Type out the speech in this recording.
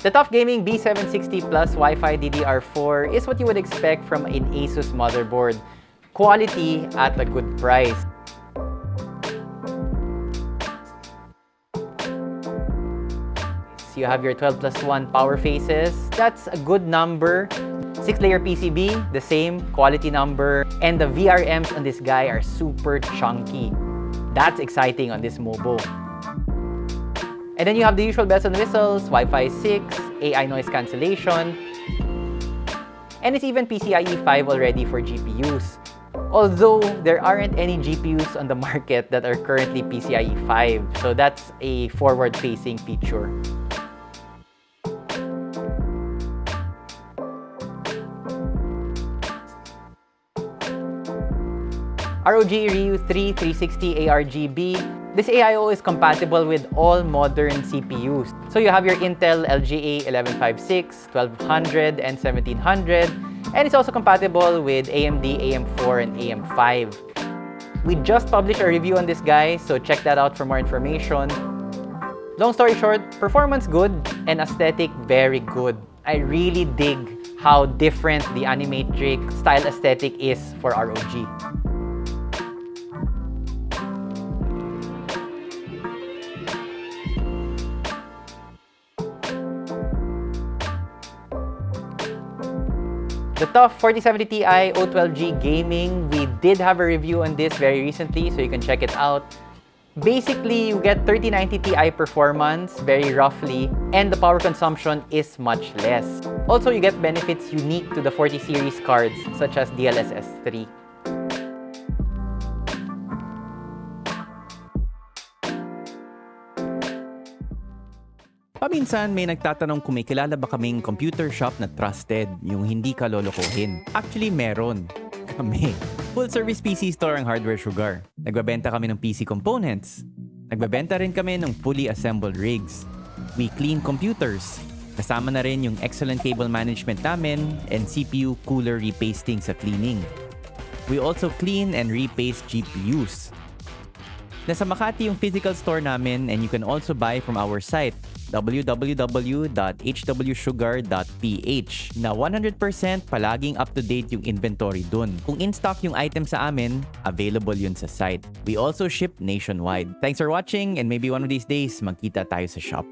The TUF Gaming B760 Plus Wi-Fi DDR4 is what you would expect from an ASUS motherboard. Quality at a good price. You have your 12 plus 1 power phases. That's a good number. 6-layer PCB, the same quality number. And the VRMs on this guy are super chunky. That's exciting on this Mobo. And then you have the usual bells and whistles, Wi-Fi 6, AI noise cancellation, and it's even PCIe 5 already for GPUs. Although there aren't any GPUs on the market that are currently PCIe 5, so that's a forward-facing feature. ROG Ryu 3 360 ARGB. This AIO is compatible with all modern CPUs. So you have your Intel LGA 1156, 1200, and 1700. And it's also compatible with AMD AM4 and AM5. We just published a review on this guy, so check that out for more information. Long story short, performance good and aesthetic very good. I really dig how different the Animatrix style aesthetic is for ROG. The TUF 4070 Ti O12G Gaming, we did have a review on this very recently, so you can check it out. Basically, you get 3090 Ti performance, very roughly, and the power consumption is much less. Also, you get benefits unique to the 40 series cards, such as DLSS 3. Paminsan may nagtatanong kung may kilala ba kaming computer shop na trusted, yung hindi ka lolokohin. Actually, meron. Kami. Full service PC store ang Hardware Sugar. Nagbabenta kami ng PC components. Nagbabenta rin kami ng fully assembled rigs. We clean computers. Kasama na rin yung excellent cable management namin and CPU cooler repasting sa cleaning. We also clean and repaste GPUs. Nasa Makati yung physical store namin and you can also buy from our site www.hwsugar.ph na 100% palaging up-to-date yung inventory dun. Kung in-stock yung item sa amin, available yun sa site. We also ship nationwide. Thanks for watching and maybe one of these days, magkita tayo sa shop.